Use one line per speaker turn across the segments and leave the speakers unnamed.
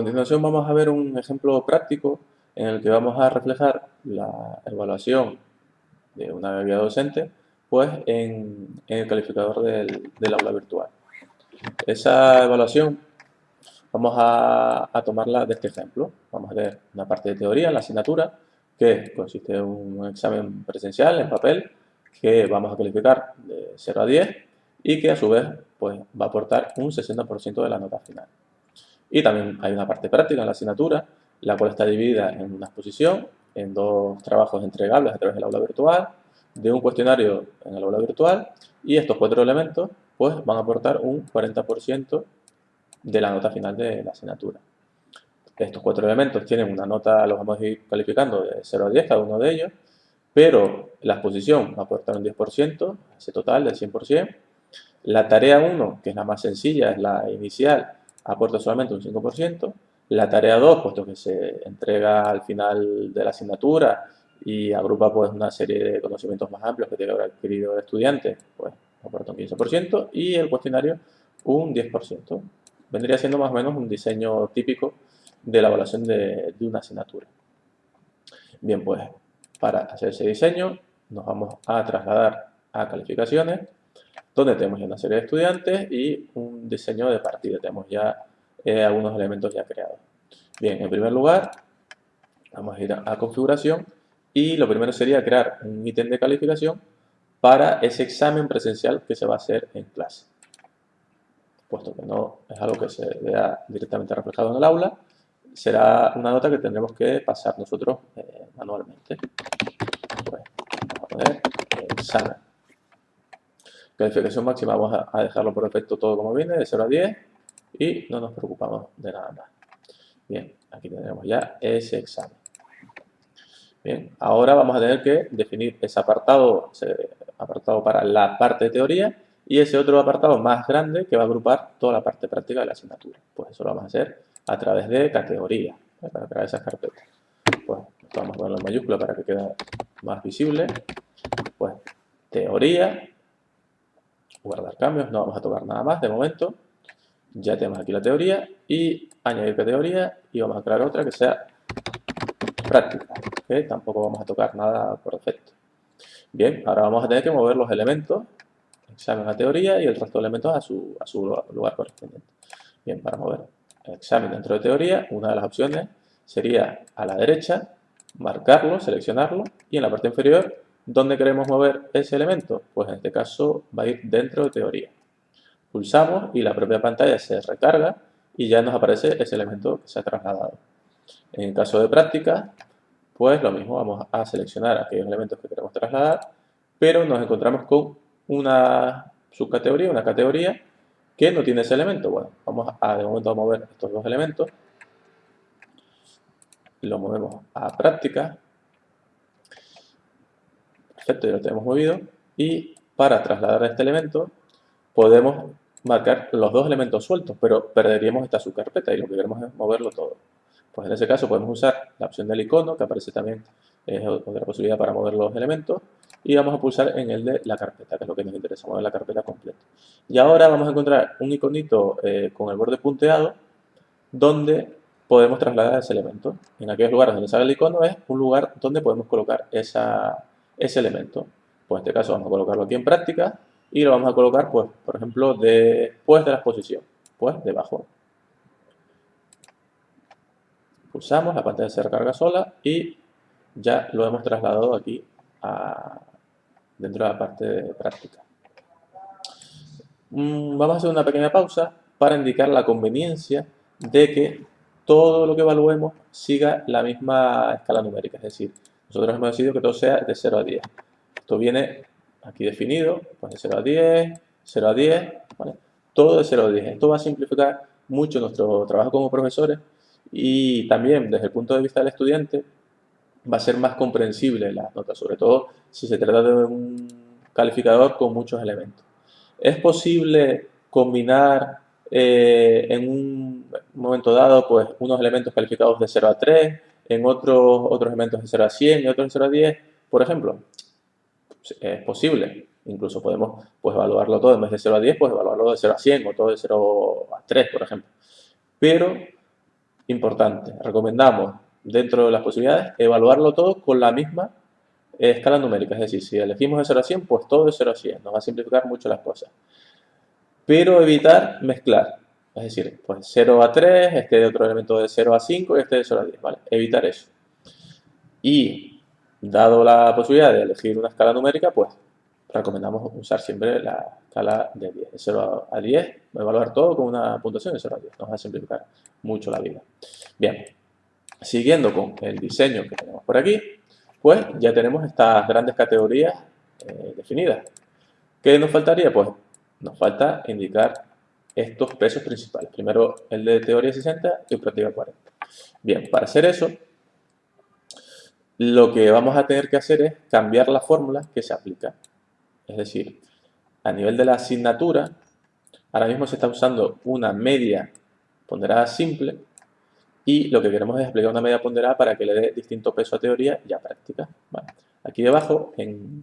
continuación vamos a ver un ejemplo práctico en el que vamos a reflejar la evaluación de una guía docente pues en, el calificador del, aula virtual. Esa evaluación vamos a, tomarla de este ejemplo. Vamos a ver una parte de teoría en la asignatura que consiste en un examen presencial en papel que vamos a calificar de 0 a 10 y que a su vez pues, va a aportar un 60% de la nota final. Y también hay una parte práctica en la asignatura, la cual está dividida en una exposición, en dos trabajos entregables a través del aula virtual, de un cuestionario en el aula virtual y estos cuatro elementos pues van a aportar un 40% de la nota final de la asignatura. Estos cuatro elementos tienen una nota, los vamos a ir calificando de 0 a 10 cada uno de ellos, pero la exposición va a aportar un 10%, ese total del 100%. La tarea 1, que es la más sencilla, es la inicial, aporta solamente un 5%. La tarea 2, puesto que se entrega al final de la asignatura y agrupa pues una serie de conocimientos más amplios que que haber adquirido el estudiante, pues aporta un 15% y el cuestionario un 10%. Vendría siendo más o menos un diseño típico de la evaluación de, de una asignatura. Bien, pues para hacer ese diseño nos vamos a trasladar a calificaciones donde tenemos ya una serie de estudiantes y un diseño de partida. Tenemos ya eh, algunos elementos ya creados. Bien, en primer lugar, vamos a ir a, configuración y lo primero sería crear un ítem de calificación para ese examen presencial que se va a hacer en clase. Puesto que no es algo que se vea directamente reflejado en el aula, será una nota que tendremos que pasar nosotros eh, manualmente. Pues, vamos a poner examen. Calificación máxima vamos a dejarlo por defecto todo como viene, de 0 a 10, y no nos preocupamos de nada más. Bien, aquí tenemos ya ese examen. Bien, ahora vamos a tener que definir ese apartado, apartado para la parte de teoría y ese otro apartado más grande que va a agrupar toda la parte práctica de la asignatura. Pues eso lo vamos a hacer a través de categoría, ¿eh? para crear esas carpetas. Pues vamos a ponerlo en mayúscula para que quede más visible. Pues teoría, guardar cambios, no vamos a tocar nada más de momento. Ya tenemos aquí la teoría y añadir categoría y vamos a crear otra que sea práctica, que tampoco vamos a tocar nada por defecto. Bien, ahora vamos a tener que mover los elementos, examen a teoría y el resto de elementos a su, a su lugar correspondiente. Bien, para mover el examen dentro de teoría, una de las opciones sería a la derecha, marcarlo, seleccionarlo y en la parte inferior ¿Dónde queremos mover ese elemento? Pues en este caso va a ir dentro de teoría. Pulsamos y la propia pantalla se recarga y ya nos aparece ese elemento que se ha trasladado. En el caso de práctica, pues lo mismo, vamos a seleccionar aquellos elementos que queremos trasladar, pero nos encontramos con una subcategoría, una categoría que no tiene ese elemento. Bueno, vamos a de momento a mover estos dos elementos. Lo movemos a práctica Perfecto, ya lo tenemos movido. Y para trasladar este elemento podemos marcar los dos elementos sueltos, pero perderíamos esta subcarpeta y lo que queremos es moverlo todo. Pues en ese caso podemos usar la opción del icono, que aparece también, es otra posibilidad para mover los elementos, y vamos a pulsar en el de la carpeta, que es lo que nos interesa, mover la carpeta completa. Y ahora vamos a encontrar un iconito eh, con el borde punteado, donde podemos trasladar ese elemento. En aquellos lugares donde sale el icono es un lugar donde podemos colocar esa, ese elemento. Pues en este caso vamos a colocarlo aquí en práctica y lo vamos a colocar, pues, por ejemplo, después de la exposición, pues debajo. Pulsamos, la pantalla se recarga sola y ya lo hemos trasladado aquí dentro de la parte de práctica. Mm, vamos a hacer una pequeña pausa para indicar la conveniencia de que todo lo que evaluemos siga la misma escala numérica, es decir, nosotros hemos decidido que todo sea de 0 a 10. Esto viene aquí definido, pues de 0 a 10, 0 a 10, ¿vale? Todo de 0 a 10. Esto va a simplificar mucho nuestro trabajo como profesores y también desde el punto de vista del estudiante va a ser más comprensible la nota, sobre todo si se trata de un calificador con muchos elementos. Es posible combinar eh, en un momento dado pues unos elementos calificados de 0 a 3, en otros, otros elementos de 0 a 100 y otros de 0 a 10, por ejemplo. Es posible. Incluso podemos pues, evaluarlo todo en vez de 0 a 10, pues evaluarlo de 0 a 100 o todo de 0 a 3, por ejemplo. Pero importante, recomendamos dentro de las posibilidades evaluarlo todo con la misma escala numérica, es decir, si elegimos de 0 a 100, pues todo de 0 a 100, nos va a simplificar mucho las cosas. Pero evitar mezclar, es decir, pues 0 a 3, este de otro elemento de 0 a 5 y este de 0 a 10, ¿vale? Evitar eso. Y, dado la posibilidad de elegir una escala numérica, pues recomendamos usar siempre la escala de 10, de 0 a 10, evaluar todo con una puntuación de 0 a 10, nos va a simplificar mucho la vida. Bien, siguiendo con el diseño que tenemos por aquí, pues ya tenemos estas grandes categorías eh, definidas. ¿Qué nos faltaría? Pues nos falta indicar estos pesos principales. Primero el de teoría 60 y práctica 40. Bien, para hacer eso, lo que vamos a tener que hacer es cambiar la fórmula que se aplica. Es decir, a nivel de la asignatura, ahora mismo se está usando una media ponderada simple y lo que queremos es aplicar una media ponderada para que le dé distinto peso a teoría y a práctica. Aquí debajo, en,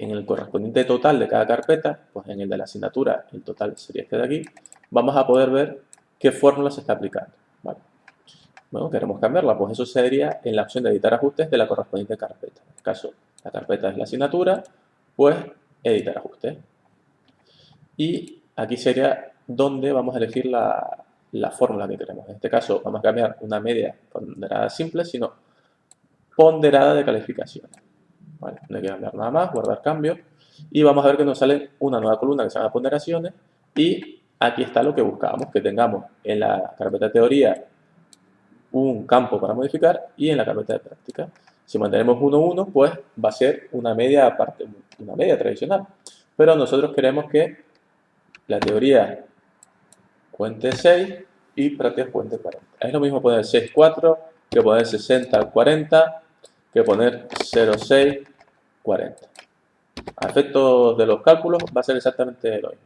en, el correspondiente total de cada carpeta, pues en el de la asignatura, el total sería este de aquí, vamos a poder ver qué fórmula se está aplicando. Bueno, queremos cambiarla, pues eso sería en la opción de editar ajustes de la correspondiente carpeta. En este caso, la carpeta es la asignatura, pues editar ajustes. Y aquí sería donde vamos a elegir la, la fórmula que queremos. En este caso vamos a cambiar una media ponderada simple, sino ponderada de calificación. No hay que cambiar nada más, guardar cambio. Y vamos a ver que nos sale una nueva columna que se llama ponderaciones. Y aquí está lo que buscábamos, que tengamos en la carpeta teoría un campo para modificar y en la carpeta de práctica. Si mantenemos 1, pues va a ser una media aparte, una media tradicional. Pero nosotros queremos que la teoría cuente 6 y prácticas cuente 40. Es lo mismo poner 6, 4 que poner 60, 40 que poner 0, 6, 40. A efectos de los cálculos va a ser exactamente lo mismo.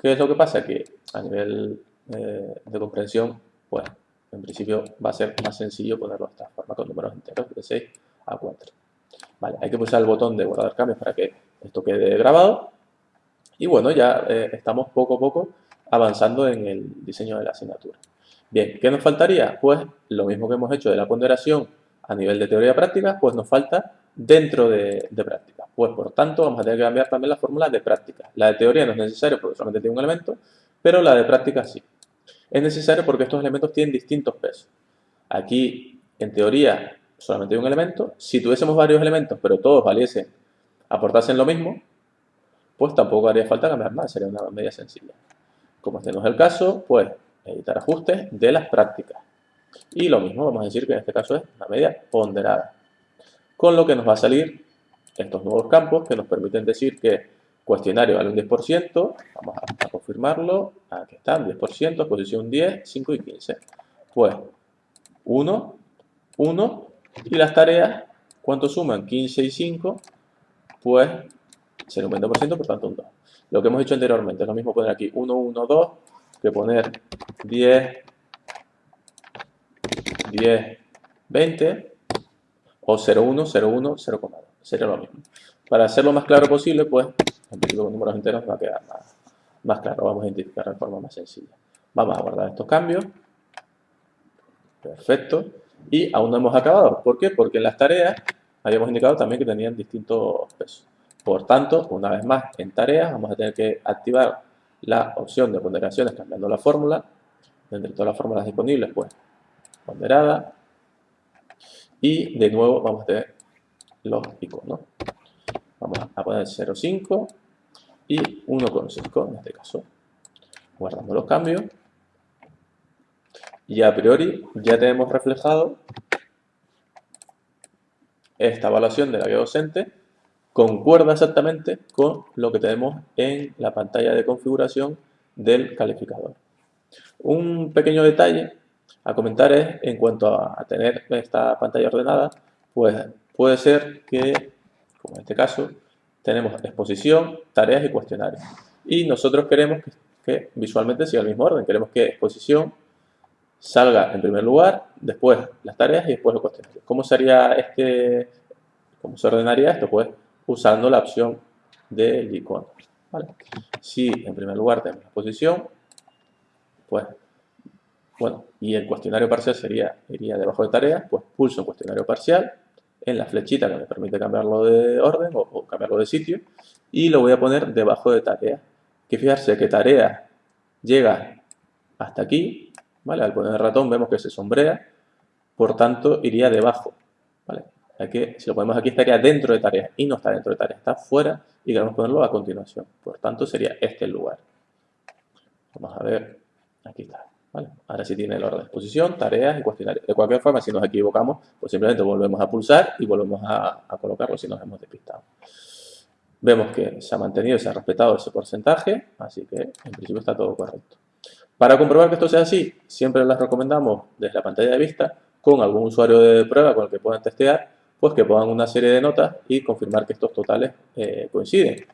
¿Qué es lo que pasa? Que a nivel eh, de comprensión, pues en principio va a ser más sencillo ponerlo de esta forma con números enteros de 6 a 4. Vale, hay que pulsar el botón de guardar cambios para que esto quede grabado. Y bueno, ya eh, estamos poco a poco avanzando en el diseño de la asignatura. Bien, ¿qué nos faltaría? Pues lo mismo que hemos hecho de la ponderación a nivel de teoría práctica, pues nos falta dentro de, práctica. Pues por tanto vamos a tener que cambiar también la fórmula de práctica. La de teoría no es necesario porque solamente tiene un elemento, pero la de práctica sí. Es necesario porque estos elementos tienen distintos pesos. Aquí, en teoría, solamente hay un elemento. Si tuviésemos varios elementos, pero todos valiesen, aportasen lo mismo, pues tampoco haría falta cambiar nada, sería una media sencilla. Como este no es el caso, pues editar ajustes de las prácticas. Y lo mismo, vamos a decir que en este caso es una media ponderada. Con lo que nos va a salir estos nuevos campos que nos permiten decir que cuestionario vale un 10%, vamos a, confirmarlo, aquí están, 10%, posición 10, 5 y 15. Pues 1, 1 y las tareas, ¿cuánto suman? 15 y 5, pues será un 20%, por tanto un 2 lo que hemos hecho anteriormente. Es lo mismo poner aquí 1, 1, 2 que poner 10, 10, 20 o 0, 1, 0, 1, 0, 2. Sería lo mismo. Para hacerlo más claro posible, pues, en con números enteros va a quedar más, más claro. Vamos a identificar de forma más sencilla. Vamos a guardar estos cambios. Perfecto. Y aún no hemos acabado. ¿Por qué? Porque en las tareas habíamos indicado también que tenían distintos pesos. Por tanto, una vez más, en tareas vamos a tener que activar la opción de ponderaciones cambiando la fórmula. Entre todas las fórmulas disponibles, pues, ponderada. Y de nuevo vamos a tener los iconos. Vamos a poner 0,5 y 1,5 en este caso. Guardando los cambios. Y a priori ya tenemos reflejado esta evaluación de la guía docente concuerda exactamente con lo que tenemos en la pantalla de configuración del calificador. Un pequeño detalle a comentar es, en cuanto a, tener esta pantalla ordenada, pues puede ser que, como en este caso, tenemos exposición, tareas y cuestionarios. Y nosotros queremos que, visualmente siga el mismo orden. Queremos que exposición salga en primer lugar, después las tareas y después los cuestionarios. ¿Cómo sería este, cómo se ordenaría esto? Pues usando la opción del icono. Si en primer lugar tenemos la posición, pues Bueno, y el cuestionario parcial sería, iría debajo de tareas, pues pulso en cuestionario parcial, en la flechita que me permite cambiarlo de orden o, cambiarlo de sitio, y lo voy a poner debajo de tareas. Que fijarse que tarea llega hasta aquí, ¿vale? Al poner el ratón vemos que se sombrea, por tanto iría debajo, ¿vale? Aquí, si lo ponemos aquí estaría dentro de tareas y no está dentro de tareas, está fuera y queremos ponerlo a continuación. Por tanto sería este el lugar. Vamos a ver, aquí está. Ahora sí tiene el orden de exposición, tareas y cuestionario. De cualquier forma, si nos equivocamos, pues simplemente volvemos a pulsar y volvemos a, colocarlo si nos hemos despistado. Vemos que se ha mantenido, se ha respetado ese porcentaje, así que en principio está todo correcto. Para comprobar que esto sea así, siempre les recomendamos desde la pantalla de vista con algún usuario de prueba con el que puedan testear, pues que pongan una serie de notas y confirmar que estos totales eh, coinciden.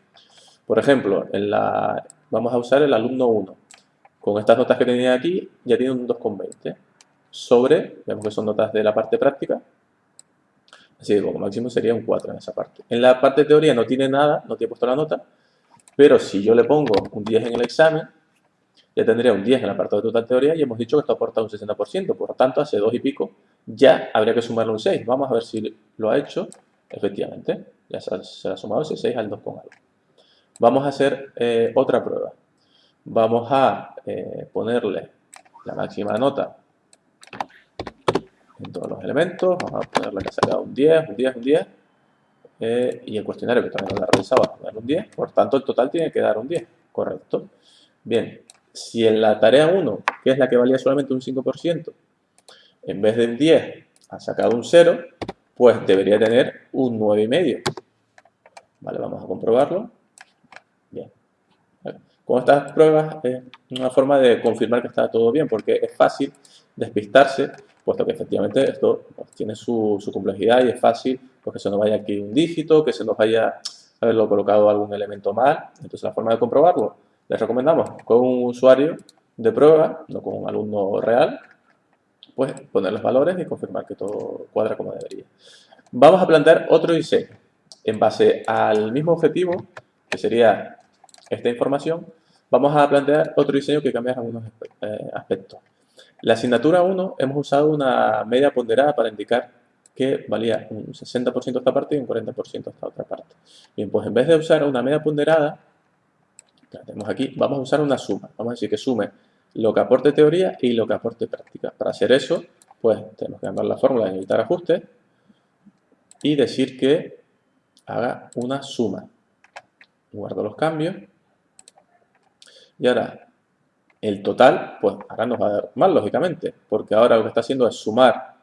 Por ejemplo, la, vamos a usar el alumno 1. Con estas notas que tenía aquí, ya tiene un 2,20 sobre, vemos que son notas de la parte práctica, así que como máximo sería un 4 en esa parte. En la parte teoría no tiene nada, no tiene puesto la nota, pero si yo le pongo un 10 en el examen, ya tendría un 10 en la parte de total teoría y hemos dicho que esto aporta un 60%, por lo tanto hace 2 y pico, ya habría que sumarle un 6. Vamos a ver si lo ha hecho, efectivamente, ya se ha, sumado ese 6 al 2 con algo. Vamos a hacer eh, otra prueba vamos a eh, ponerle la máxima nota en todos los elementos, vamos a ponerle que ha sacado un 10, un 10, un 10, eh, y el cuestionario que también lo ha realizado va a dar un 10, por tanto el total tiene que dar un 10, correcto. Bien, si en la tarea 1, que es la que valía solamente un 5%, en vez de un 10 ha sacado un 0, pues debería tener un 9,5. Vale, vamos a comprobarlo. Con estas pruebas es una forma de confirmar que está todo bien, porque es fácil despistarse, puesto que efectivamente esto pues, tiene su, complejidad y es fácil pues, que se nos vaya aquí un dígito, que se nos vaya haberlo colocado algún elemento mal. Entonces la forma de comprobarlo, les recomendamos con un usuario de prueba, no con un alumno real, pues poner los valores y confirmar que todo cuadra como debería. Vamos a plantear otro diseño en base al mismo objetivo, que sería esta información, vamos a plantear otro diseño que cambia algunos eh, aspectos. La asignatura 1 hemos usado una media ponderada para indicar que valía un 60% esta parte y un 40% esta otra parte. Bien, pues en vez de usar una media ponderada, la tenemos aquí, vamos a usar una suma. Vamos a decir que sume lo que aporte teoría y lo que aporte práctica. Para hacer eso, pues tenemos que cambiar la fórmula de editar ajustes y decir que haga una suma. Guardo los cambios y ahora, el total, pues ahora nos va a dar mal, lógicamente, porque ahora lo que está haciendo es sumar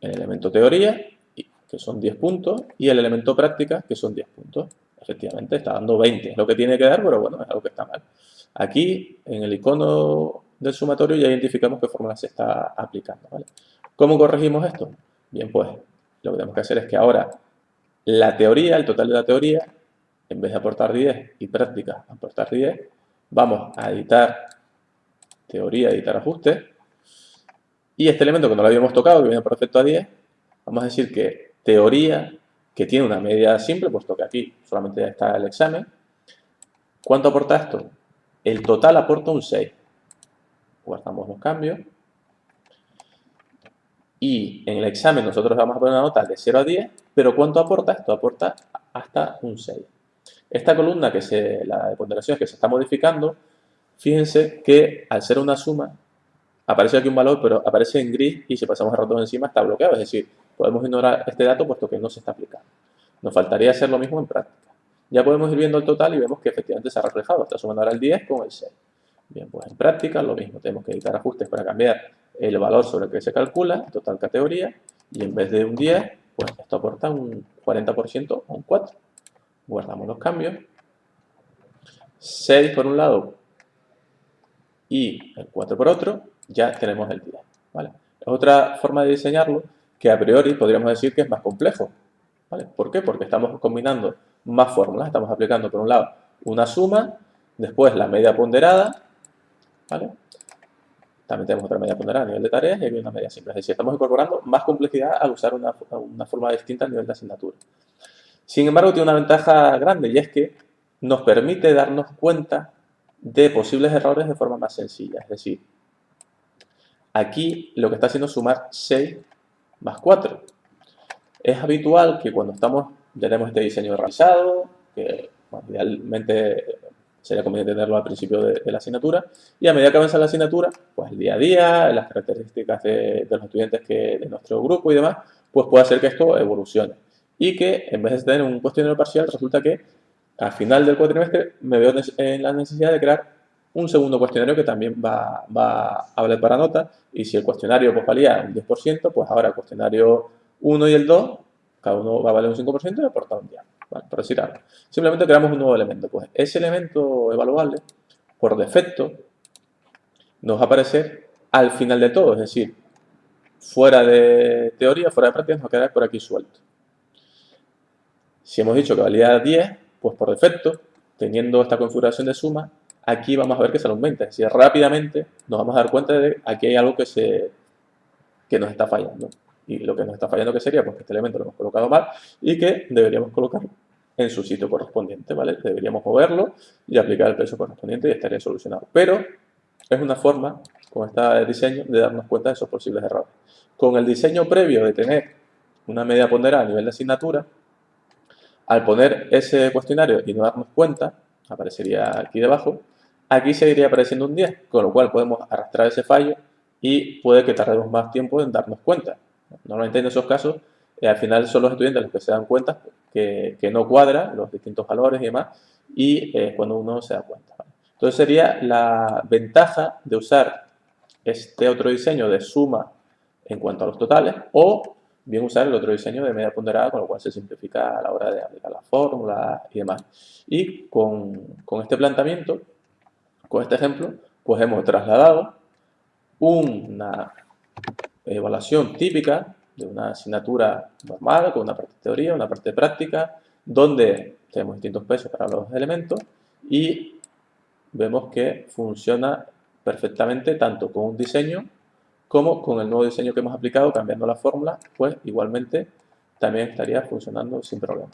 el elemento teoría, que son 10 puntos, y el elemento práctica, que son 10 puntos. Efectivamente, está dando 20, es lo que tiene que dar, pero bueno, es algo que está mal. Aquí, en el icono del sumatorio, ya identificamos qué fórmula se está aplicando. ¿Cómo corregimos esto? Bien, pues lo que tenemos que hacer es que ahora la teoría, el total de la teoría, en vez de aportar 10 y práctica aportar 10, Vamos a editar teoría, editar ajustes. Y este elemento que no lo habíamos tocado, que viene por defecto a 10, vamos a decir que teoría, que tiene una media simple, puesto que aquí solamente está el examen. ¿Cuánto aporta esto? El total aporta un 6. Guardamos los cambios. Y en el examen nosotros vamos a poner una nota de 0 a 10, pero ¿cuánto aporta? Esto aporta hasta un 6. Esta columna, que se, la de ponderaciones que se está modificando, fíjense que al ser una suma, aparece aquí un valor, pero aparece en gris y si pasamos el ratón encima está bloqueado. Es decir, podemos ignorar este dato puesto que no se está aplicando. Nos faltaría hacer lo mismo en práctica. Ya podemos ir viendo el total y vemos que efectivamente se ha reflejado. Está sumando ahora el 10 con el 6. Bien, pues en práctica lo mismo. Tenemos que editar ajustes para cambiar el valor sobre el que se calcula, total categoría, y en vez de un 10, pues esto aporta un 40% o un 4 guardamos los cambios, 6 por un lado y el 4 por otro, ya tenemos el 10. ¿vale? Es otra forma de diseñarlo que a priori podríamos decir que es más complejo. ¿Por qué? Porque estamos combinando más fórmulas, estamos aplicando por un lado una suma, después la media ponderada. También tenemos otra media ponderada a nivel de tareas y hay una media simple. Es decir, estamos incorporando más complejidad al usar una, una forma distinta a nivel de asignatura. Sin embargo, tiene una ventaja grande y es que nos permite darnos cuenta de posibles errores de forma más sencilla. Es decir, Aquí lo que está haciendo es sumar 6 más 4. Es habitual que cuando estamos, ya tenemos este diseño realizado, que idealmente sería conveniente tenerlo al principio de, la asignatura, y a medida que avanza la asignatura, pues el día a día, las características de, los estudiantes que, de nuestro grupo y demás, pues puede hacer que esto evolucione. Y que en vez de tener un cuestionario parcial, resulta que al final del cuatrimestre me veo en la necesidad de crear un segundo cuestionario que también va, a valer para nota y si el cuestionario pues, valía un 10%, pues ahora el cuestionario 1 y el 2, cada uno va a valer un 5% y aporta un 10, ¿vale? por decir algo. Simplemente creamos un nuevo elemento. Pues ese elemento evaluable, por defecto, nos va a aparecer al final de todo, es decir, fuera de teoría, fuera de práctica, nos va a quedar por aquí suelto. Si hemos dicho que valía 10, pues por defecto, teniendo esta configuración de suma, aquí vamos a ver que se aumenta. Es decir, rápidamente nos vamos a dar cuenta de que aquí hay algo que, se, que nos está fallando. Y lo que nos está fallando, ¿qué sería? Pues que este elemento lo hemos colocado mal y que deberíamos colocarlo en su sitio correspondiente, ¿vale? Deberíamos moverlo y aplicar el peso correspondiente y estaría solucionado. Pero es una forma, con este diseño, de darnos cuenta de esos posibles errores. Con el diseño previo de tener una media ponderada a nivel de asignatura, al poner ese cuestionario y no darnos cuenta, aparecería aquí debajo, aquí seguiría apareciendo un 10, con lo cual podemos arrastrar ese fallo y puede que tardemos más tiempo en darnos cuenta. Normalmente en esos casos, eh, al final son los estudiantes los que se dan cuenta que, no cuadra los distintos valores y demás, y es cuando uno se da cuenta. Entonces sería la ventaja de usar este otro diseño de suma en cuanto a los totales o bien usar el otro diseño de media ponderada, con lo cual se simplifica a la hora de aplicar la fórmula y demás. Y con, con este planteamiento, con este ejemplo, pues hemos trasladado una evaluación típica de una asignatura normal, con una parte de teoría, una parte de práctica, donde tenemos distintos pesos para los elementos y vemos que funciona perfectamente tanto con un diseño como con el nuevo diseño que hemos aplicado, cambiando la fórmula, pues igualmente también estaría funcionando sin problema.